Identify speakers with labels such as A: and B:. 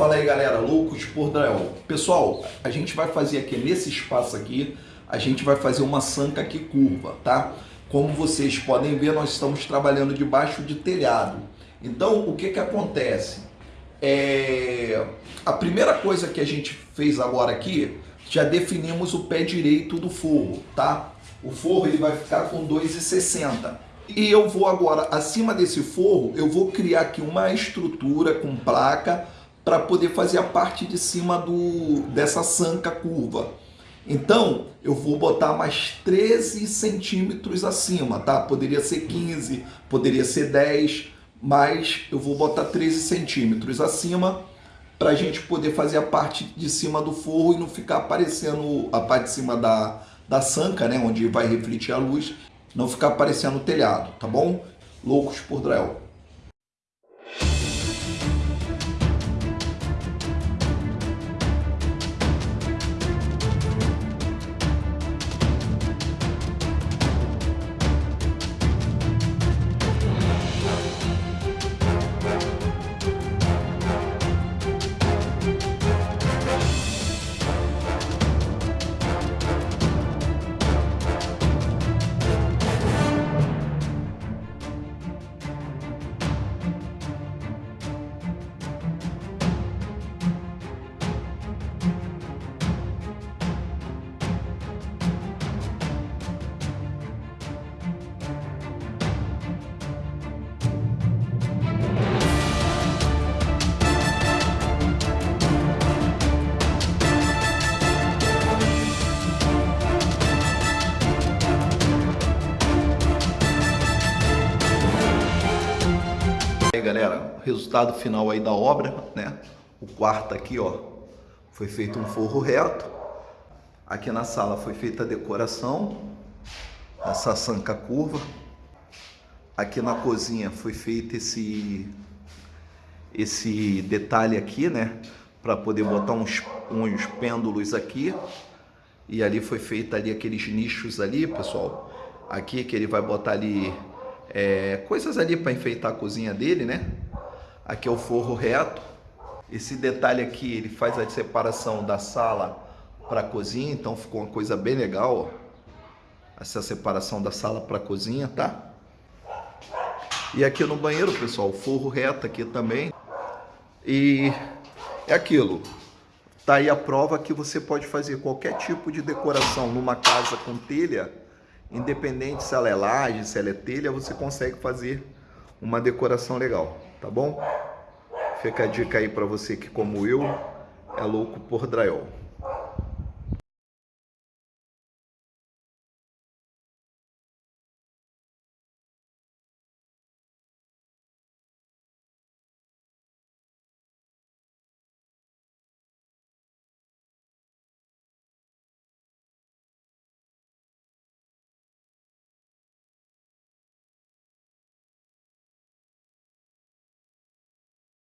A: Fala aí galera, loucos por drywall. Pessoal, a gente vai fazer aqui nesse espaço aqui, a gente vai fazer uma sanca aqui curva, tá? Como vocês podem ver, nós estamos trabalhando debaixo de telhado. Então, o que que acontece? É... A primeira coisa que a gente fez agora aqui, já definimos o pé direito do forro, tá? O forro ele vai ficar com 2,60. E eu vou agora, acima desse forro, eu vou criar aqui uma estrutura com placa para poder fazer a parte de cima do, dessa sanca curva. Então, eu vou botar mais 13 centímetros acima, tá? Poderia ser 15, poderia ser 10, mas eu vou botar 13 centímetros acima para a gente poder fazer a parte de cima do forro e não ficar aparecendo a parte de cima da, da sanca, né? Onde vai refletir a luz, não ficar aparecendo o telhado, tá bom? Loucos por Drell. Galera, resultado final aí da obra, né? O quarto aqui, ó, foi feito um forro reto. Aqui na sala foi feita a decoração, essa sanca curva. Aqui na cozinha foi feito esse esse detalhe aqui, né? Para poder botar uns, uns pêndulos aqui. E ali foi feito ali aqueles nichos ali, pessoal. Aqui que ele vai botar ali é, coisas ali para enfeitar a cozinha dele, né? Aqui é o forro reto. Esse detalhe aqui, ele faz a separação da sala para a cozinha, então ficou uma coisa bem legal, ó. Essa separação da sala para a cozinha, tá? E aqui no banheiro, pessoal, forro reto aqui também. E é aquilo. Tá aí a prova que você pode fazer qualquer tipo de decoração numa casa com telha Independente se ela é laje, se ela é telha, você consegue fazer uma decoração legal, tá bom? Fica a dica aí para você que, como eu, é louco por drywall.